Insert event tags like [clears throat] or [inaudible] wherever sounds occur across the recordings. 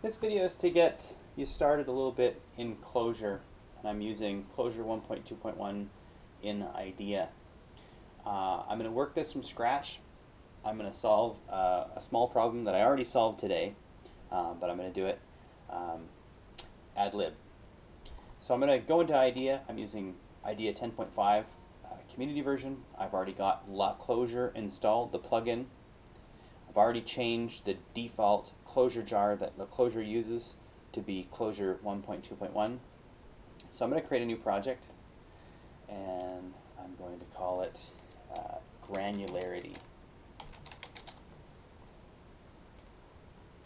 This video is to get you started a little bit in Clojure, and I'm using Clojure 1.2.1 in IDEA. Uh, I'm going to work this from scratch. I'm going to solve uh, a small problem that I already solved today, uh, but I'm going to do it um, ad lib. So I'm going to go into IDEA. I'm using IDEA 10.5 uh, community version. I've already got La Clojure installed, the plugin. Already changed the default Clojure jar that the Clojure uses to be Clojure 1.2.1. So I'm going to create a new project and I'm going to call it uh, granularity.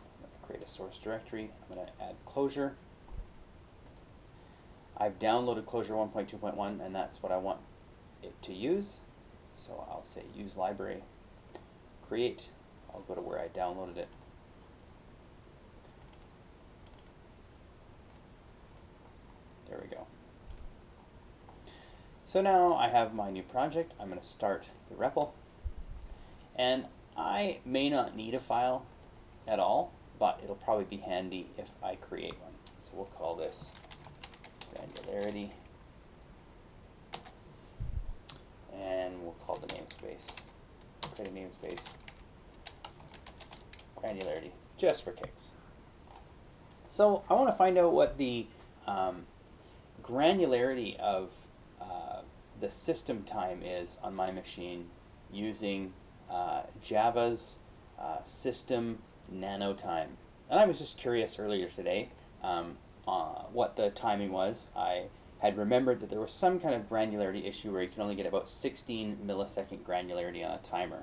I'm going to create a source directory. I'm going to add Clojure. I've downloaded Clojure 1.2.1 and that's what I want it to use. So I'll say use library, create I'll go to where I downloaded it. There we go. So now I have my new project. I'm going to start the REPL. And I may not need a file at all, but it'll probably be handy if I create one. So we'll call this granularity. And we'll call the namespace, create a namespace granularity, just for kicks. So I want to find out what the um, granularity of uh, the system time is on my machine using uh, Java's uh, system. And I was just curious earlier today um, uh, what the timing was. I had remembered that there was some kind of granularity issue where you can only get about 16 millisecond granularity on a timer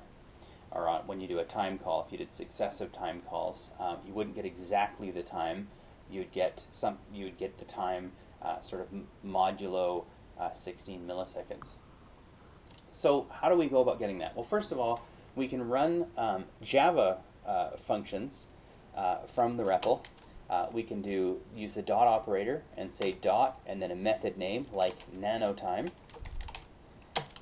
or on, when you do a time call, if you did successive time calls, um, you wouldn't get exactly the time. You'd get some. You would get the time uh, sort of modulo uh, 16 milliseconds. So how do we go about getting that? Well, first of all, we can run um, Java uh, functions uh, from the REPL. Uh, we can do use the dot operator and say dot and then a method name like nanotime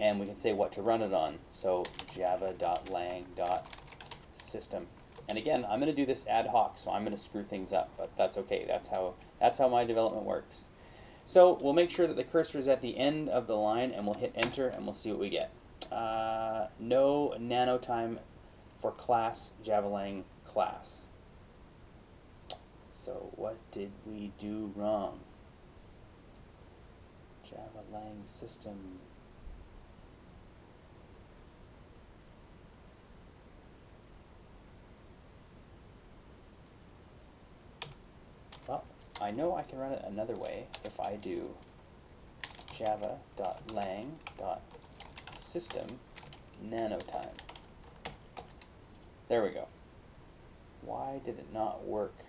and we can say what to run it on. So java.lang.system. And again, I'm going to do this ad hoc, so I'm going to screw things up, but that's okay. That's how that's how my development works. So we'll make sure that the cursor is at the end of the line, and we'll hit enter, and we'll see what we get. Uh, no nanotime for class javalang class. So what did we do wrong? Java lang system Well, I know I can run it another way if I do java.lang.system nanotime. There we go. Why did it not work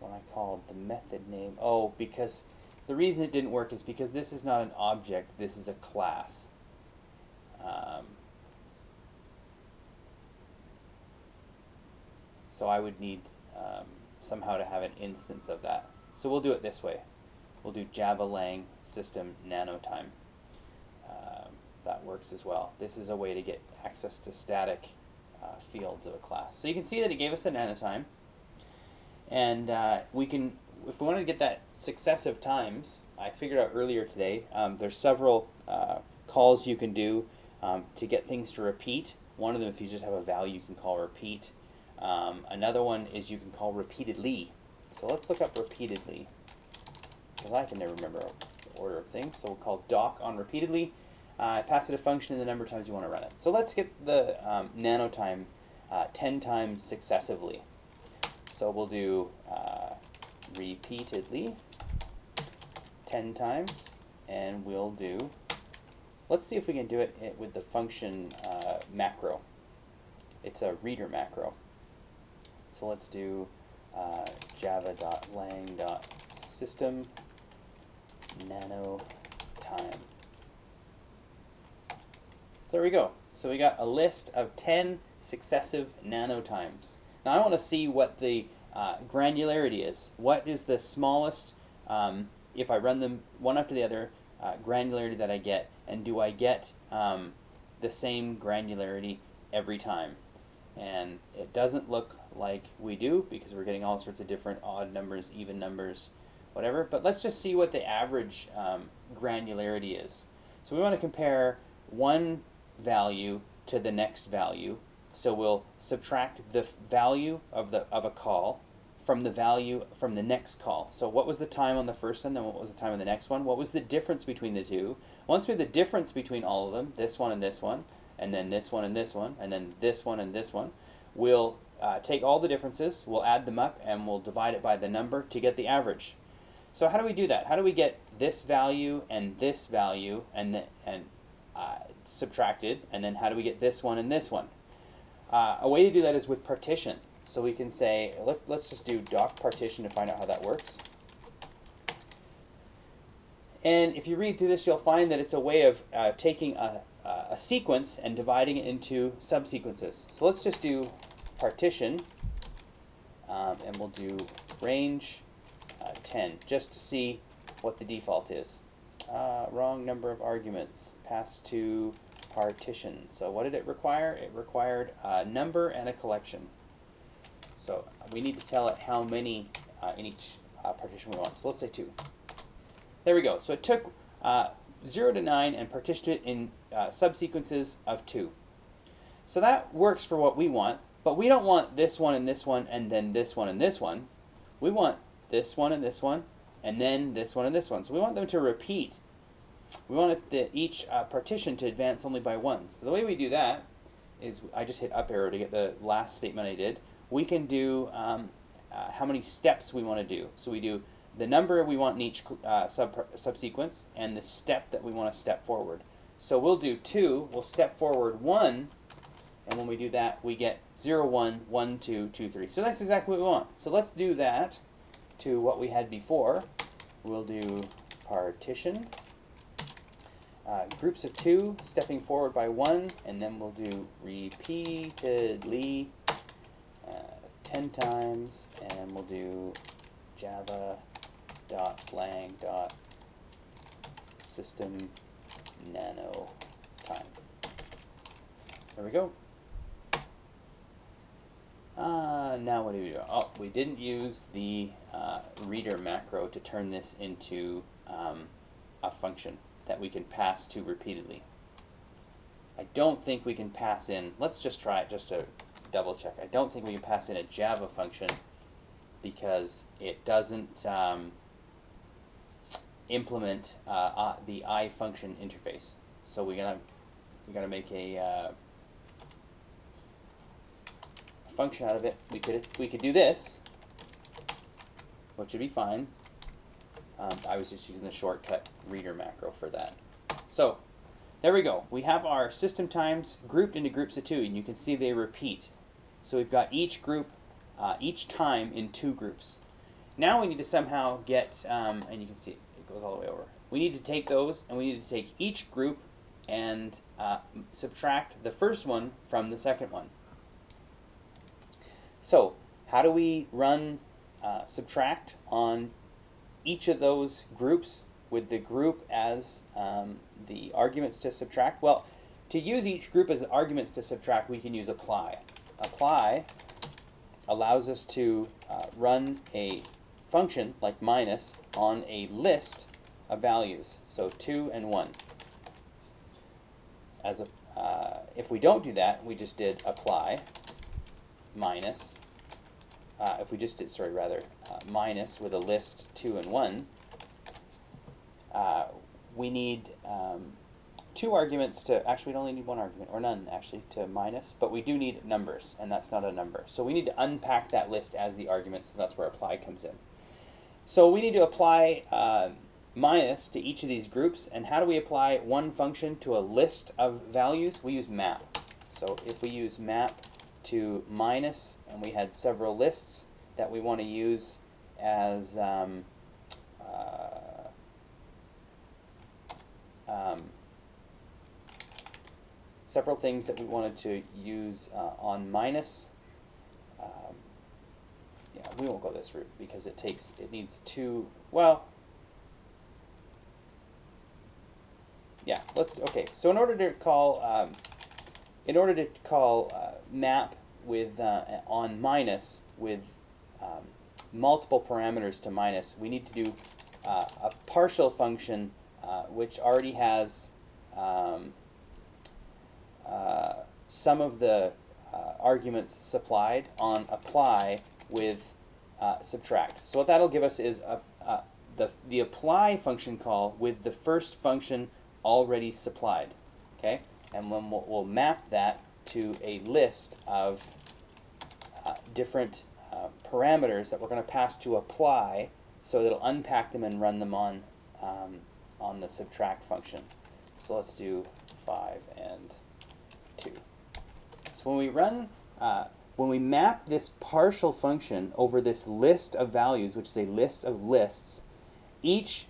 when I called the method name? Oh, because the reason it didn't work is because this is not an object, this is a class. Um, so I would need um, somehow to have an instance of that. So we'll do it this way. We'll do Java lang system nanotime. Uh, that works as well. This is a way to get access to static uh, fields of a class. So you can see that it gave us a nanotime. And uh, we can, if we want to get that successive times, I figured out earlier today, um, there's several uh, calls you can do um, to get things to repeat. One of them, if you just have a value, you can call repeat. Um, another one is you can call repeatedly. So let's look up repeatedly, because I can never remember the order of things. So we'll call doc on repeatedly. Uh, pass it a function and the number of times you want to run it. So let's get the um, nanotime uh, 10 times successively. So we'll do uh, repeatedly 10 times, and we'll do, let's see if we can do it with the function uh, macro. It's a reader macro. So let's do uh, java.lang.system nano time. There we go. So we got a list of 10 successive nanotimes. Now I want to see what the uh, granularity is. What is the smallest, um, if I run them one after the other, uh, granularity that I get, and do I get um, the same granularity every time? And it doesn't look like we do because we're getting all sorts of different odd numbers, even numbers, whatever. But let's just see what the average um, granularity is. So we want to compare one value to the next value. So we'll subtract the value of the of a call from the value from the next call. So what was the time on the first one, then what was the time on the next one? What was the difference between the two? Once we have the difference between all of them, this one and this one, and then this one and this one, and then this one and this one, we'll uh, take all the differences, we'll add them up, and we'll divide it by the number to get the average. So how do we do that? How do we get this value and this value and, the, and uh, subtracted, and then how do we get this one and this one? Uh, a way to do that is with partition. So we can say, let's, let's just do doc partition to find out how that works. And if you read through this, you'll find that it's a way of uh, taking a, a sequence and dividing it into subsequences. So let's just do partition, um, and we'll do range uh, 10, just to see what the default is. Uh, wrong number of arguments, passed to partition. So what did it require? It required a number and a collection. So we need to tell it how many uh, in each uh, partition we want. So let's say 2. There we go. So it took uh, 0 to 9 and partition it in uh, subsequences of 2. So that works for what we want, but we don't want this one and this one and then this one and this one. We want this one and this one and then this one and this one. So we want them to repeat. We want the, each uh, partition to advance only by one. So the way we do that is I just hit up arrow to get the last statement I did we can do um, uh, how many steps we want to do. So we do the number we want in each uh, sub subsequence and the step that we want to step forward. So we'll do 2, we'll step forward 1, and when we do that, we get 0, 1, 1, 2, 2, 3. So that's exactly what we want. So let's do that to what we had before. We'll do partition, uh, groups of 2, stepping forward by 1, and then we'll do repeatedly 10 times and we'll do java dot lang dot system nano time. There we go. Uh, now what do we do? Oh, we didn't use the uh, reader macro to turn this into um, a function that we can pass to repeatedly. I don't think we can pass in, let's just try it just to double check. I don't think we can pass in a Java function because it doesn't um, implement uh, uh, the I function interface. So we gotta we gotta make a uh, function out of it. We could we could do this, which would be fine. Um, I was just using the shortcut reader macro for that. So there we go. We have our system times grouped into groups of two, and you can see they repeat. So we've got each group, uh, each time in two groups. Now we need to somehow get, um, and you can see goes all the way over. We need to take those and we need to take each group and uh, subtract the first one from the second one. So how do we run uh, subtract on each of those groups with the group as um, the arguments to subtract? Well, to use each group as arguments to subtract, we can use apply apply allows us to uh, run a function like minus on a list of values, so 2 and 1. As a, uh, if we don't do that, we just did apply minus, uh, if we just did, sorry, rather, uh, minus with a list 2 and 1, uh, we need um, two arguments to, actually we only need one argument, or none actually, to minus, but we do need numbers, and that's not a number. So we need to unpack that list as the arguments, so that's where apply comes in. So we need to apply uh, minus to each of these groups, and how do we apply one function to a list of values? We use map. So if we use map to minus, and we had several lists that we want to use as um, uh, um, several things that we wanted to use uh, on minus. Yeah, we won't go this route because it takes, it needs two, well, yeah, let's, okay, so in order to call, um, in order to call uh, map with uh, on minus with um, multiple parameters to minus, we need to do uh, a partial function uh, which already has um, uh, some of the uh, arguments supplied on apply with uh, subtract. So what that'll give us is a, a, the, the apply function call with the first function already supplied. Okay, and when we'll, we'll map that to a list of uh, different uh, parameters that we're going to pass to apply so it'll unpack them and run them on um, on the subtract function. So let's do 5 and 2. So when we run, uh, when we map this partial function over this list of values, which is a list of lists, each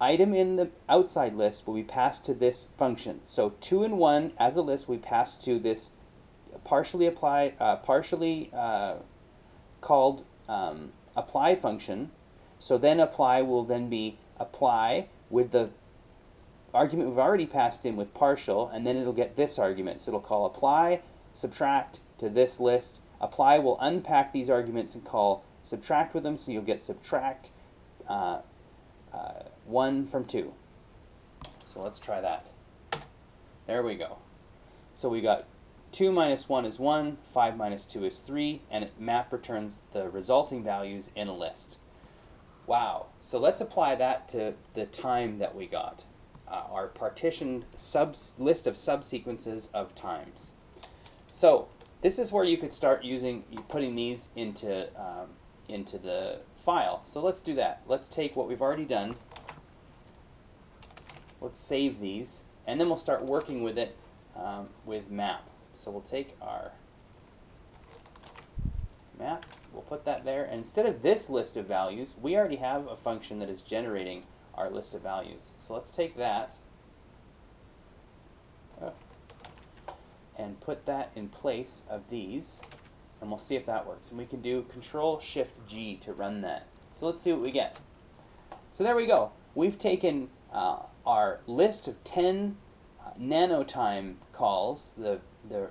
item in the outside list will be passed to this function. So 2 and 1 as a list we pass to this partially applied, uh, partially uh, called um, apply function. So then apply will then be apply with the argument we've already passed in with partial, and then it'll get this argument. So it'll call apply, subtract to this list. Apply will unpack these arguments and call subtract with them, so you'll get subtract uh, uh, 1 from 2. So let's try that. There we go. So we got 2 minus 1 is 1, 5 minus 2 is 3, and map returns the resulting values in a list. Wow. So let's apply that to the time that we got. Uh, our partitioned subs list of subsequences of times. So this is where you could start using putting these into um, into the file. So let's do that. Let's take what we've already done. Let's save these, and then we'll start working with it um, with map. So we'll take our map, we'll put that there, and instead of this list of values, we already have a function that is generating our list of values. So let's take that oh, and put that in place of these, and we'll see if that works. And we can do Control Shift G to run that. So let's see what we get. So there we go. We've taken uh, our list of 10 uh, nanotime calls, the the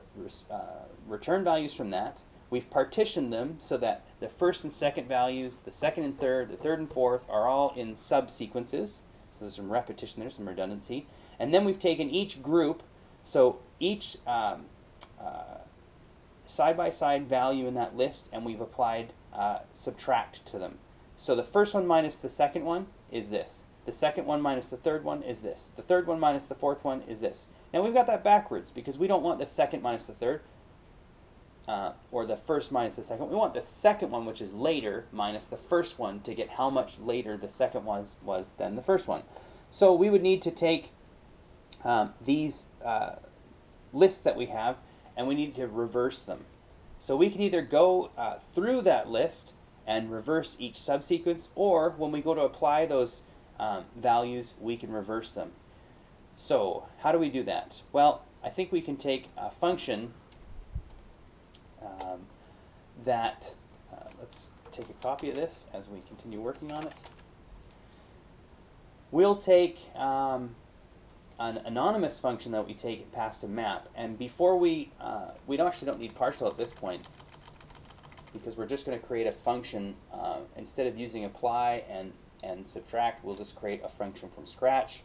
uh, return values from that. We've partitioned them so that the first and second values, the second and third, the third and fourth are all in subsequences. So there's some repetition there, some redundancy. And then we've taken each group, so each um, uh, side-by-side value in that list, and we've applied uh, subtract to them. So the first one minus the second one is this. The second one minus the third one is this. The third one minus the fourth one is this. Now we've got that backwards because we don't want the second minus the third, uh, or the first minus the second. We want the second one, which is later, minus the first one to get how much later the second one was, was than the first one. So we would need to take um, these uh, lists that we have and we need to reverse them. So we can either go uh, through that list and reverse each subsequence, or when we go to apply those um, values, we can reverse them. So how do we do that? Well, I think we can take a function um, that, uh, let's take a copy of this as we continue working on it. We'll take um, an anonymous function that we take pass to map, and before we, uh, we don't actually don't need partial at this point, because we're just going to create a function uh, instead of using apply and and subtract, we'll just create a function from scratch.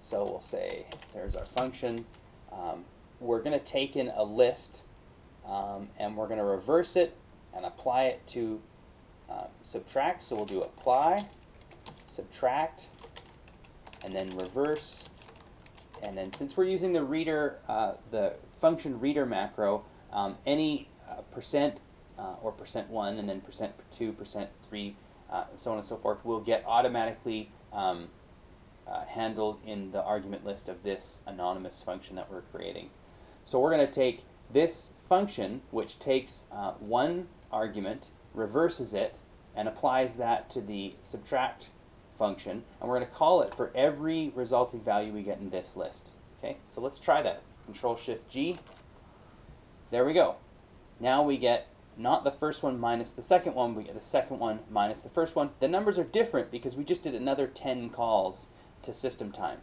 So we'll say, there's our function. Um, we're going to take in a list um, and we're going to reverse it and apply it to uh, subtract. So we'll do apply, subtract, and then reverse. And then since we're using the reader, uh, the function reader macro, um, any uh, percent uh, or percent one and then percent two, percent three, uh, so on and so forth, will get automatically um, uh, handled in the argument list of this anonymous function that we're creating. So we're going to take this function, which takes uh, one argument, reverses it, and applies that to the subtract function, and we're going to call it for every resulting value we get in this list. Okay, so let's try that. Control Shift G. There we go. Now we get not the first one minus the second one, we get the second one minus the first one. The numbers are different because we just did another 10 calls to system time.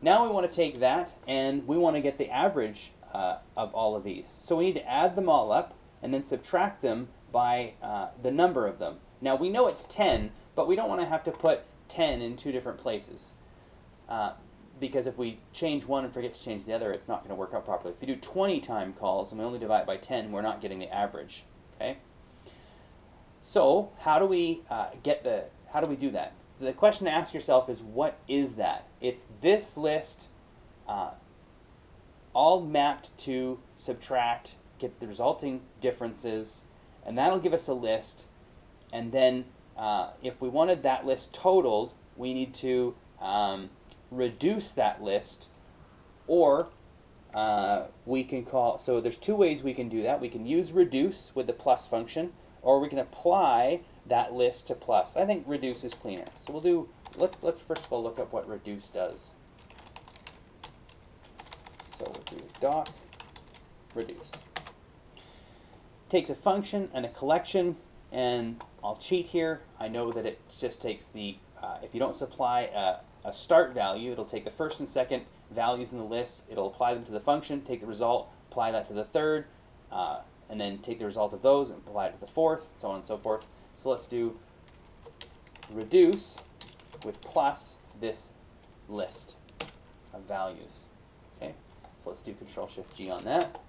Now we want to take that and we want to get the average uh, of all of these. So we need to add them all up and then subtract them by uh, the number of them. Now we know it's 10, but we don't want to have to put 10 in two different places. Uh, because if we change one and forget to change the other, it's not going to work out properly. If you do 20 time calls and we only divide by 10, we're not getting the average. Okay. So how do we uh, get the? How do we do that? So the question to ask yourself is, what is that? It's this list, uh, all mapped to subtract, get the resulting differences, and that'll give us a list. And then uh, if we wanted that list totaled, we need to um, reduce that list, or uh, we can call, so there's two ways we can do that. We can use reduce with the plus function, or we can apply that list to plus. I think reduce is cleaner. So we'll do, let's, let's first of all look up what reduce does. So we'll do doc reduce. Takes a function and a collection, and I'll cheat here. I know that it just takes the, uh, if you don't supply a, a start value, it'll take the first and second values in the list, it'll apply them to the function, take the result, apply that to the third, uh, and then take the result of those and apply it to the fourth, so on and so forth. So let's do reduce with plus this list of values. Okay, so let's do Control Shift G on that.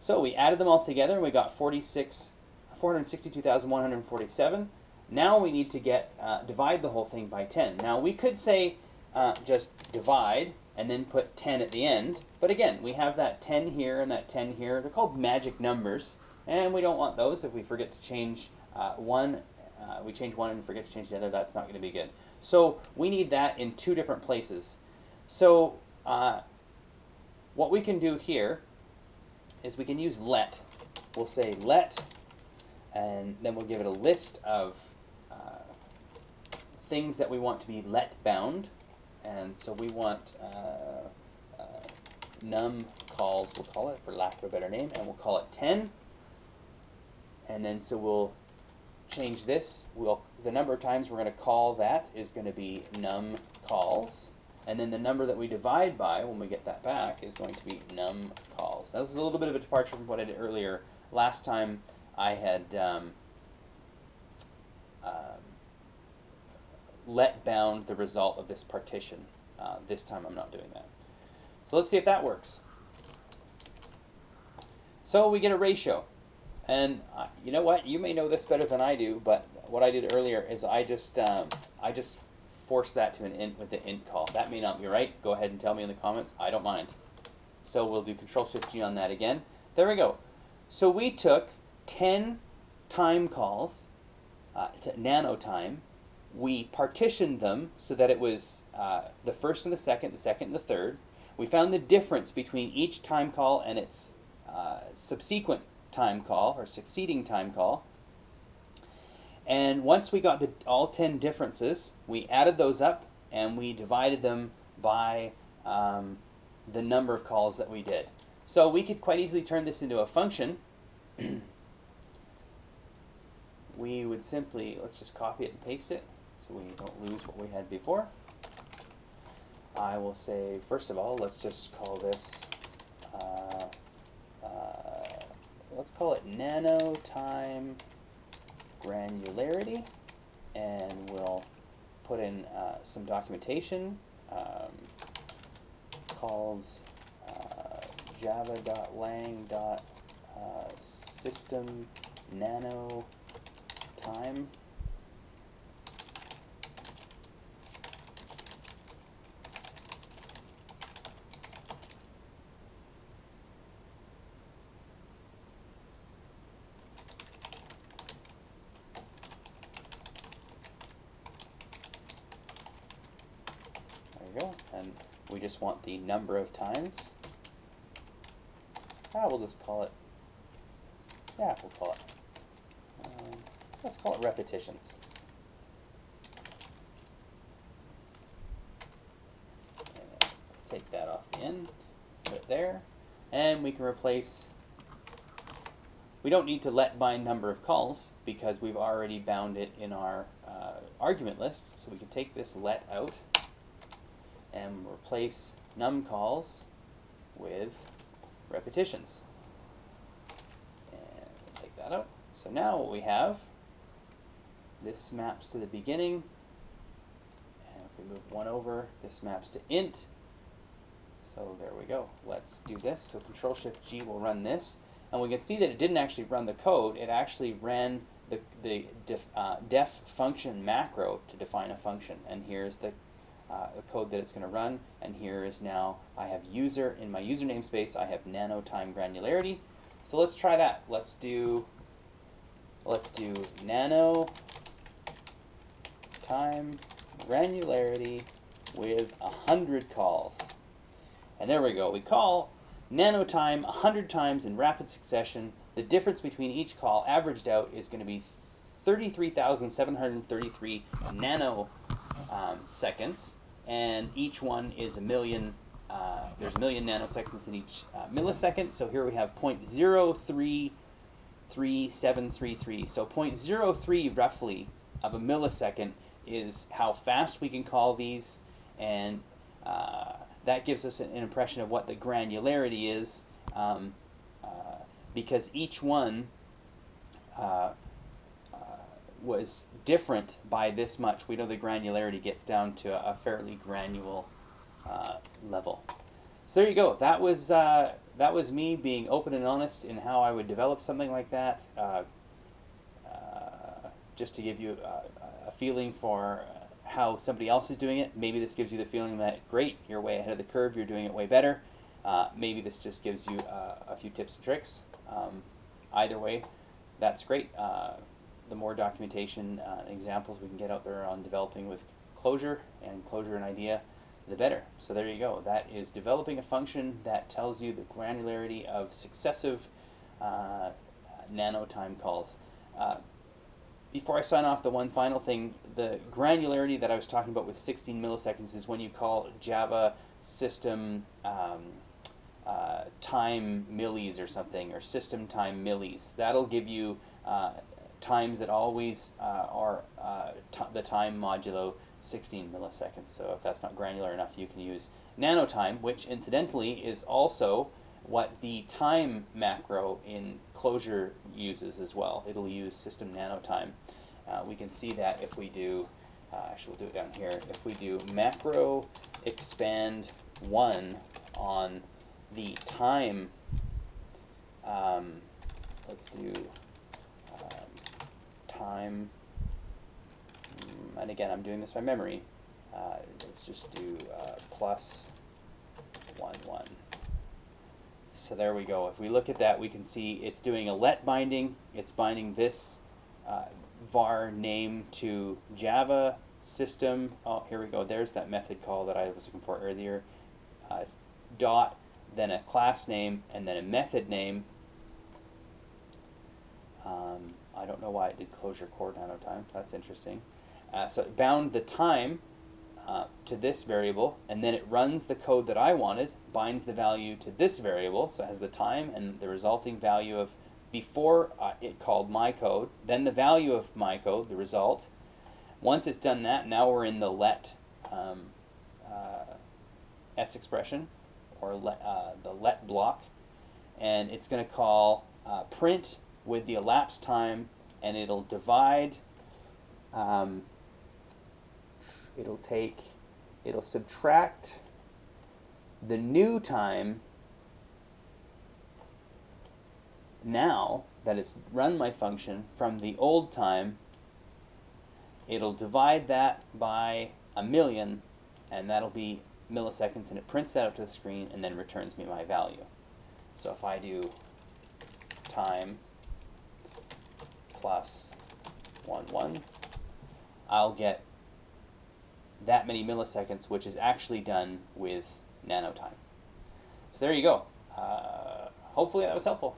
So we added them all together and we got 46, 462,147. Now we need to get uh, divide the whole thing by 10. Now we could say uh, just divide and then put 10 at the end. But again, we have that 10 here and that 10 here. They're called magic numbers, and we don't want those. If we forget to change uh, one, uh, we change one and forget to change the other, that's not going to be good. So we need that in two different places. So uh, what we can do here is we can use let. We'll say let, and then we'll give it a list of uh, things that we want to be let bound and so we want uh, uh, num calls, we'll call it, for lack of a better name, and we'll call it 10. And then so we'll change this. We'll The number of times we're going to call that is going to be num calls. And then the number that we divide by, when we get that back, is going to be num calls. Now this is a little bit of a departure from what I did earlier. Last time I had um, um, let bound the result of this partition. Uh, this time I'm not doing that. So let's see if that works. So we get a ratio. And uh, you know what? You may know this better than I do, but what I did earlier is I just um, I just forced that to an int with the int call. That may not be right. Go ahead and tell me in the comments. I don't mind. So we'll do Control Shift G on that again. There we go. So we took 10 time calls uh, to nano time we partitioned them so that it was uh, the first and the second, the second and the third. We found the difference between each time call and its uh, subsequent time call or succeeding time call. And once we got the, all 10 differences, we added those up and we divided them by um, the number of calls that we did. So we could quite easily turn this into a function. [clears throat] we would simply, let's just copy it and paste it so we don't lose what we had before. I will say, first of all, let's just call this, uh, uh, let's call it nano time granularity, and we'll put in uh, some documentation, um, calls uh, java.lang.system uh, nano time we just want the number of times. Ah, we'll just call it, yeah, we'll call it, let's call it repetitions. take that off the end, put it there, and we can replace, we don't need to let by number of calls because we've already bound it in our uh, argument list, so we can take this let out and replace num calls with repetitions. And take that out. So now what we have, this maps to the beginning, and if we move one over, this maps to int. So there we go. Let's do this. So Control Shift G will run this, and we can see that it didn't actually run the code. It actually ran the the def, uh, def function macro to define a function, and here's the uh, code that it's going to run. And here is now I have user in my user namespace. I have nano time granularity. So let's try that. Let's do let's do nano time granularity with a hundred calls. And there we go. We call nanotime 100 times in rapid succession. The difference between each call averaged out is going to be 33,733 nano um, seconds, and each one is a million. Uh, there's a million nanoseconds in each uh, millisecond. So here we have 0.033733. So 0.03 roughly of a millisecond is how fast we can call these, and uh, that gives us an impression of what the granularity is, um, uh, because each one uh, was different by this much. We know the granularity gets down to a fairly granular uh, level. So there you go. That was uh, that was me being open and honest in how I would develop something like that. Uh, uh just to give you a, feeling for how somebody else is doing it. Maybe this gives you the feeling that great, you're way ahead of the curve. You're doing it way better. Uh, maybe this just gives you uh, a few tips and tricks. Um, either way, that's great the more documentation uh, and examples we can get out there on developing with Clojure and Clojure and IDEA, the better. So there you go. That is developing a function that tells you the granularity of successive uh, nanotime calls. Before I sign off, the one final thing, the granularity that I was talking about with 16 milliseconds is when you call Java system um, uh, time millis or something, or system time millis. That'll give you uh, times that always uh, are uh, the time modulo 16 milliseconds. So if that's not granular enough, you can use nanotime, which incidentally is also what the time macro in Clojure uses as well. It'll use system nanotime. Uh, we can see that if we do, uh, actually we'll do it down here, if we do macro expand 1 on the time, um, let's do time, mm, and again I'm doing this by memory, uh, let's just do uh, plus 1, 1. So there we go. If we look at that, we can see it's doing a let binding. It's binding this uh, var name to Java system. Oh, here we go. There's that method call that I was looking for earlier. Uh, dot, then a class name, and then a method name. Um, I don't know why it did Clojure core nanotime. That's interesting. Uh, so it bound the time uh, to this variable, and then it runs the code that I wanted, binds the value to this variable, so it has the time and the resulting value of before uh, it called my code, then the value of my code, the result. Once it's done that, now we're in the let um, uh, s expression, or let, uh, the let block, and it's going to call uh, print with the elapsed time and it'll divide um, it'll take it'll subtract the new time now that it's run my function from the old time. It'll divide that by a million and that'll be milliseconds and it prints that up to the screen and then returns me my value. So if I do time plus 1, 1, I'll get that many milliseconds, which is actually done with nanotime. So there you go. Uh, hopefully that was helpful.